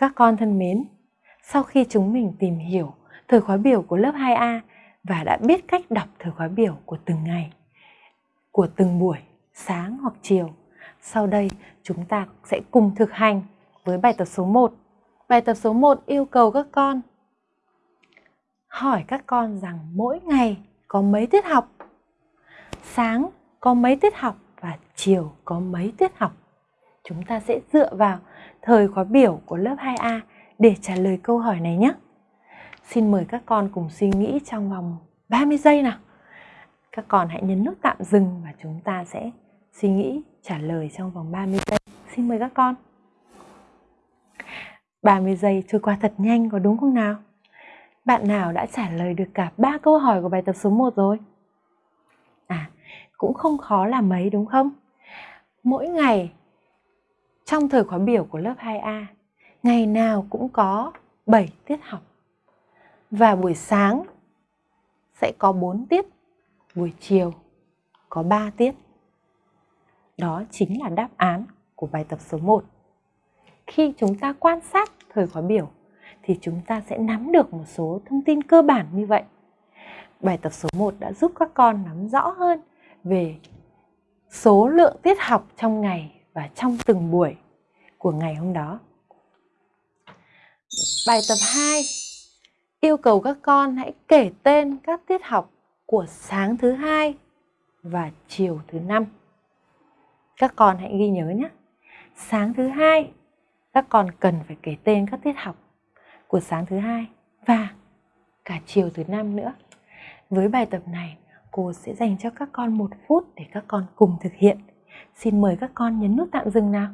Các con thân mến, sau khi chúng mình tìm hiểu thời khóa biểu của lớp 2A và đã biết cách đọc thời khóa biểu của từng ngày, của từng buổi, sáng hoặc chiều, sau đây chúng ta sẽ cùng thực hành với bài tập số 1. Bài tập số 1 yêu cầu các con hỏi các con rằng mỗi ngày có mấy tiết học? Sáng có mấy tiết học và chiều có mấy tiết học? Chúng ta sẽ dựa vào thời khóa biểu của lớp 2A để trả lời câu hỏi này nhé. Xin mời các con cùng suy nghĩ trong vòng 30 giây nào. Các con hãy nhấn nút tạm dừng và chúng ta sẽ suy nghĩ trả lời trong vòng 30 giây. Xin mời các con. 30 giây trôi qua thật nhanh có đúng không nào? Bạn nào đã trả lời được cả ba câu hỏi của bài tập số 1 rồi? À, cũng không khó là mấy đúng không? Mỗi ngày trong thời khóa biểu của lớp 2A, ngày nào cũng có 7 tiết học. Và buổi sáng sẽ có 4 tiết, buổi chiều có 3 tiết. Đó chính là đáp án của bài tập số 1. Khi chúng ta quan sát thời khóa biểu thì chúng ta sẽ nắm được một số thông tin cơ bản như vậy. Bài tập số 1 đã giúp các con nắm rõ hơn về số lượng tiết học trong ngày và trong từng buổi của ngày hôm đó. Bài tập 2 yêu cầu các con hãy kể tên các tiết học của sáng thứ hai và chiều thứ năm. Các con hãy ghi nhớ nhé. Sáng thứ hai các con cần phải kể tên các tiết học của sáng thứ hai và cả chiều thứ năm nữa. Với bài tập này, cô sẽ dành cho các con một phút để các con cùng thực hiện. Xin mời các con nhấn nút tạm dừng nào.